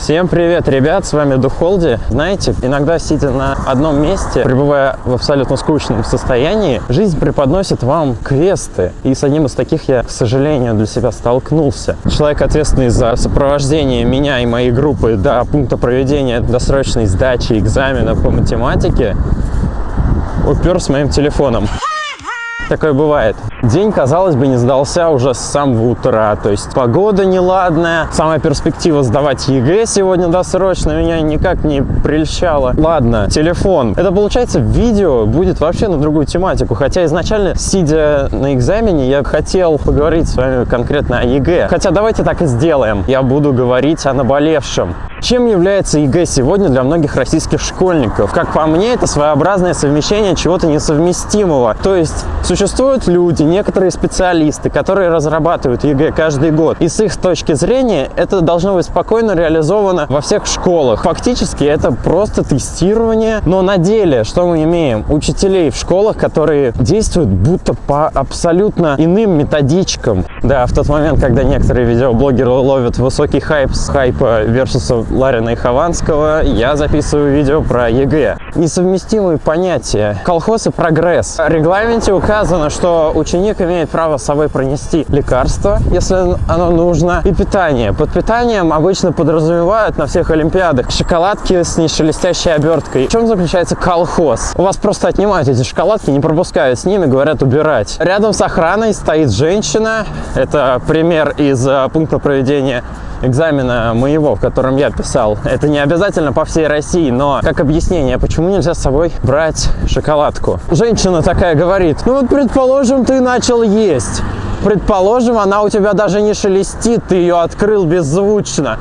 Всем привет, ребят, с вами Духолди. Знаете, иногда сидя на одном месте, пребывая в абсолютно скучном состоянии, жизнь преподносит вам квесты. И с одним из таких я, к сожалению, для себя столкнулся. Человек, ответственный за сопровождение меня и моей группы до пункта проведения досрочной сдачи экзамена по математике, упер с моим телефоном. Такое бывает. День, казалось бы, не сдался уже с самого утра. То есть погода неладная. Самая перспектива сдавать ЕГЭ сегодня досрочно меня никак не прельщала. Ладно, телефон. Это, получается, видео будет вообще на другую тематику. Хотя изначально, сидя на экзамене, я хотел поговорить с вами конкретно о ЕГЭ. Хотя давайте так и сделаем. Я буду говорить о наболевшем. Чем является ЕГЭ сегодня для многих российских школьников? Как по мне, это своеобразное совмещение чего-то несовместимого. То есть существуют люди, некоторые специалисты, которые разрабатывают ЕГЭ каждый год. И с их точки зрения это должно быть спокойно реализовано во всех школах. Фактически это просто тестирование, но на деле что мы имеем? Учителей в школах, которые действуют будто по абсолютно иным методичкам. Да, в тот момент, когда некоторые видеоблогеры ловят высокий хайп с хайпа versus Ларина и Хованского, я записываю видео про ЕГЭ. Несовместимые понятия. Колхоз и прогресс. В регламенте указано, что ученик имеет право с собой пронести лекарство, если оно нужно, и питание. Под питанием обычно подразумевают на всех олимпиадах шоколадки с нешелестящей оберткой. В чем заключается колхоз? У вас просто отнимают эти шоколадки, не пропускают с ними, говорят убирать. Рядом с охраной стоит женщина. Это пример из э, пункта проведения экзамена моего, в котором я писал. Это не обязательно по всей России, но как объяснение, почему нельзя с собой брать шоколадку. Женщина такая говорит, ну вот предположим, ты начал есть. Предположим, она у тебя даже не шелестит, ты ее открыл беззвучно.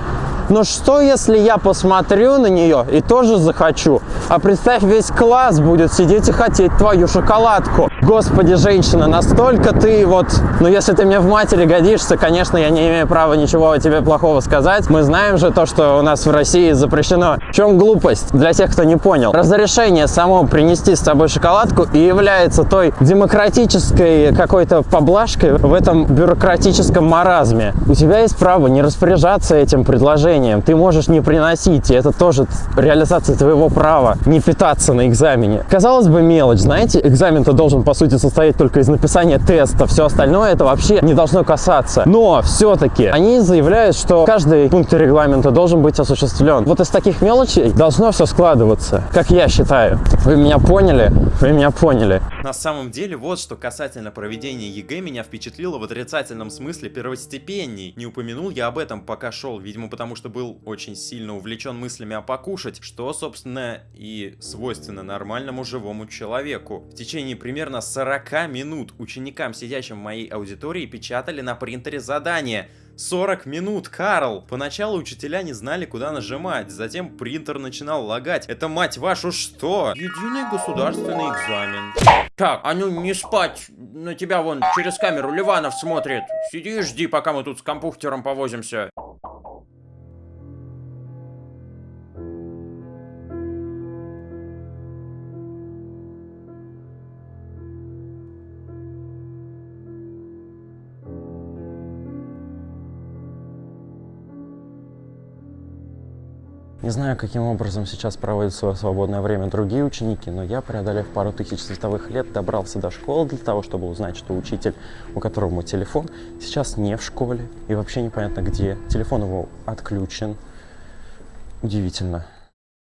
Но что, если я посмотрю на нее и тоже захочу? А представь, весь класс будет сидеть и хотеть твою шоколадку. Господи, женщина, настолько ты вот... Ну, если ты мне в матери годишься, конечно, я не имею права ничего тебе плохого сказать. Мы знаем же то, что у нас в России запрещено. В чем глупость? Для тех, кто не понял. Разрешение само принести с собой шоколадку и является той демократической какой-то поблажкой в этом бюрократическом маразме. У тебя есть право не распоряжаться этим предложением. Ты можешь не приносить, и это тоже реализация твоего права не питаться на экзамене. Казалось бы, мелочь, знаете, экзамен-то должен, по сути, состоять только из написания теста. Все остальное это вообще не должно касаться. Но все-таки они заявляют, что каждый пункт регламента должен быть осуществлен. Вот из таких мелочей должно все складываться, как я считаю. Вы меня поняли? Вы меня поняли. На самом деле, вот что касательно проведения ЕГЭ меня впечатлило в отрицательном смысле первостепенней. Не упомянул я об этом, пока шел, видимо, потому что был очень сильно увлечен мыслями о покушать, что, собственно, и свойственно нормальному живому человеку. В течение примерно 40 минут ученикам, сидящим в моей аудитории, печатали на принтере задания. 40 минут, Карл! Поначалу учителя не знали, куда нажимать, затем принтер начинал лагать. Это, мать вашу, что? Единый государственный экзамен. Так, а ну не спать, на тебя вон через камеру Ливанов смотрит. Сиди и жди, пока мы тут с компьютером повозимся. Не знаю, каким образом сейчас проводят свое свободное время другие ученики, но я, преодолев пару тысяч световых лет, добрался до школы для того, чтобы узнать, что учитель, у которого мой телефон, сейчас не в школе и вообще непонятно где. Телефон его отключен. Удивительно.